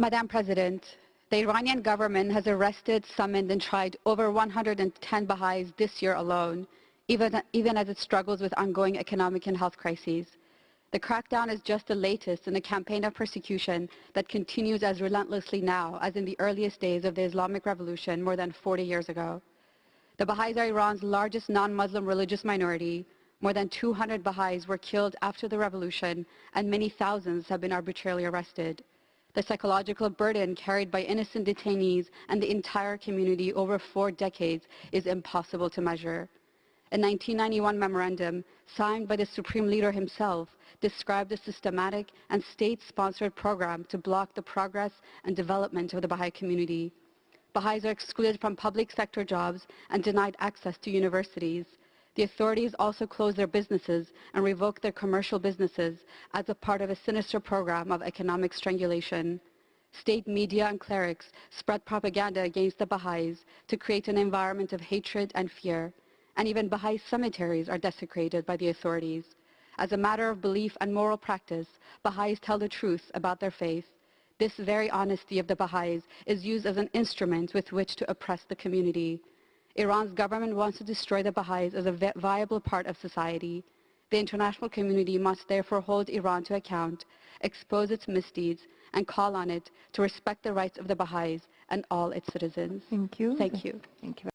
Madam President, the Iranian government has arrested, summoned and tried over 110 Baha'is this year alone, even, even as it struggles with ongoing economic and health crises. The crackdown is just the latest in a campaign of persecution that continues as relentlessly now as in the earliest days of the Islamic Revolution more than 40 years ago. The Baha'is are Iran's largest non-Muslim religious minority. More than 200 Baha'is were killed after the revolution and many thousands have been arbitrarily arrested. The psychological burden carried by innocent detainees and the entire community over four decades is impossible to measure. A 1991 memorandum signed by the Supreme Leader himself described a systematic and state-sponsored program to block the progress and development of the Baha'i community. Baha'is are excluded from public sector jobs and denied access to universities. The authorities also closed their businesses and revoked their commercial businesses as a part of a sinister program of economic strangulation. State media and clerics spread propaganda against the Baha'is to create an environment of hatred and fear. And even Baha'i cemeteries are desecrated by the authorities. As a matter of belief and moral practice, Baha'is tell the truth about their faith. This very honesty of the Baha'is is used as an instrument with which to oppress the community. Iran's government wants to destroy the Baha'is as a viable part of society. The international community must therefore hold Iran to account, expose its misdeeds, and call on it to respect the rights of the Baha'is and all its citizens. Thank you. Thank you. Thank you.